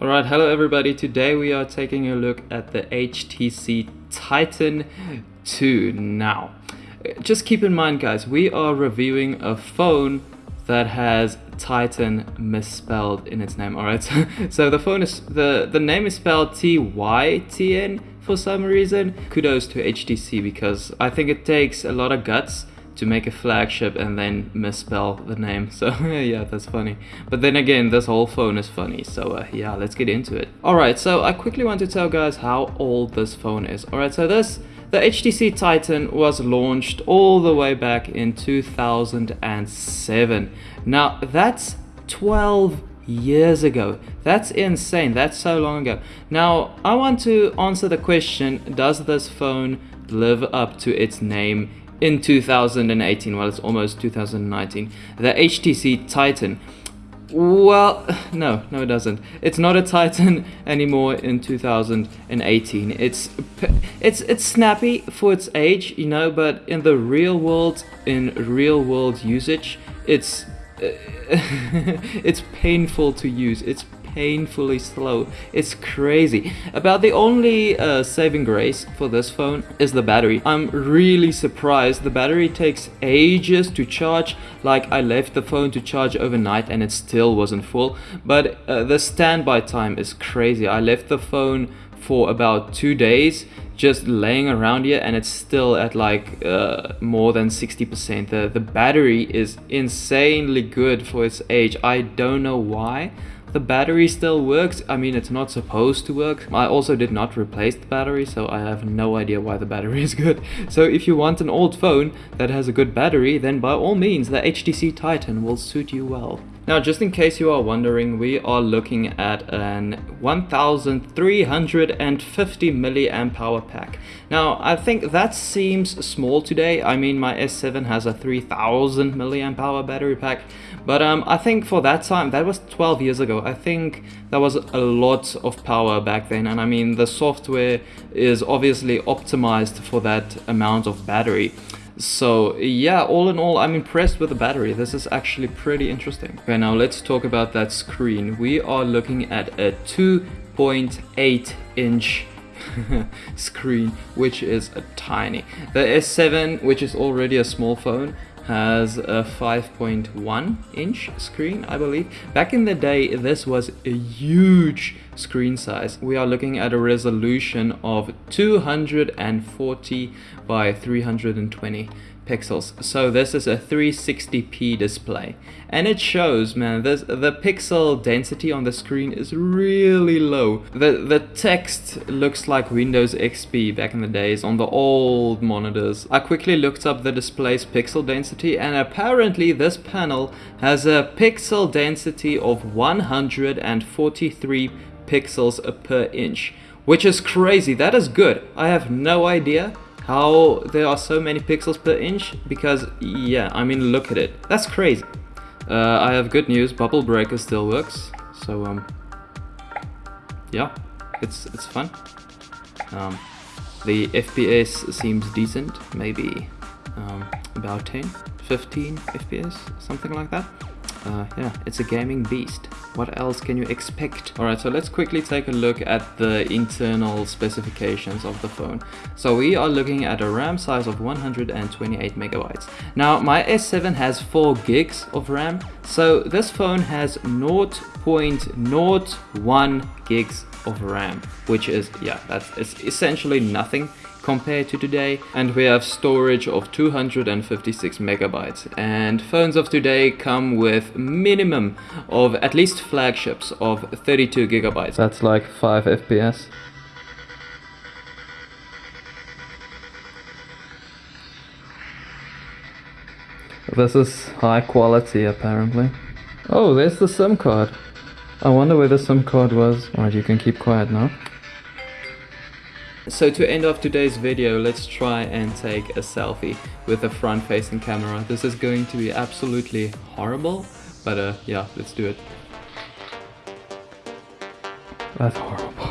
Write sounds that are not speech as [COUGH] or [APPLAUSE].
Alright, hello everybody. Today we are taking a look at the HTC Titan 2. Now, just keep in mind guys, we are reviewing a phone that has Titan misspelled in its name. Alright, [LAUGHS] so, the phone is, the, the name is spelled T-Y-T-N for some reason. Kudos to HTC because I think it takes a lot of guts to make a flagship and then misspell the name. [LAUGHS] So yeah, that's funny. But then again, this whole phone is funny. So uh, yeah, let's get into it. Alright, so I quickly want to tell guys how old this phone is. Alright, so this, the HTC Titan was launched all the way back in 2007. Now that's 12 years ago. That's insane. That's so long ago. Now, I want to answer the question, does this phone live up to its name in 2018, well it's almost 2019, the HTC Titan. Well, [SIGHS] no, no it doesn't. It's not a Titan [LAUGHS] anymore in 2018. It's it's it's snappy for its age, you know, but in the real world, in real world usage, it's [LAUGHS] it's painful to use. It's painfully slow. It's crazy. About the only uh, saving grace for this phone is the battery. I'm really surprised. The battery takes ages to charge. Like I left the phone to charge overnight and it still wasn't full. But uh, the standby time is crazy. I left the phone for about two days just laying around here and it's still at like uh, more than 60%. The, the battery is insanely good for its age. I don't know why the battery still works. I mean, it's not supposed to work. I also did not replace the battery, so I have no idea why the battery [LAUGHS] is good. So if you want an old phone that has a good battery, then by all means, the HTC Titan will suit you well. Now, just in case you are wondering, we are looking at an 1350 milliamp hour pack. Now, I think that seems small today. I mean, my S7 has a 3000 milliamp hour battery pack, but um, I think for that time, that was 12 years ago, I think that was a lot of power back then. And I mean, the software is obviously optimized for that amount of battery. So yeah, all in all, I'm impressed with the battery. This is actually pretty interesting. Okay, now let's talk about that screen. We are looking at a 2.8 inch [LAUGHS] screen, which is a tiny. The S7, which is already a small phone, has a 5.1 inch screen, I believe. Back in the day, this was a huge screen size. We are looking at a resolution of 240 by 320 pixels. So this is a 360p display. And it shows, man, this, the pixel density on the screen is really low. The, the text looks like Windows XP back in the days on the old monitors. I quickly looked up the display's pixel density and apparently this panel has a pixel density of 143 pixels per inch. Which is crazy, that is good. I have no idea how there are so many pixels per inch because yeah I mean look at it. That's crazy. Uh, I have good news. Bubble breaker still works. So um yeah it's it's fun. Um, the FPS seems decent. Maybe um, about 10 15 FPS something like that uh, yeah, it's a gaming beast. What else can you expect? Alright, so let's quickly take a look at the internal specifications of the phone. So we are looking at a RAM size of 128 megabytes. Now, my S7 has 4 gigs of RAM, so this phone has 0.01 gigs of RAM, which is, yeah, that's it's essentially nothing compared to today and we have storage of 256 megabytes. And phones of today come with minimum of at least flagships of 32 gigabytes. That's like 5 fps this is high quality apparently. Oh there's the sim card. I wonder where the SIM card was. Alright, you can keep quiet now. So to end off today's video, let's try and take a selfie with a front-facing camera. This is going to be absolutely horrible, but uh, yeah, let's do it. That's horrible.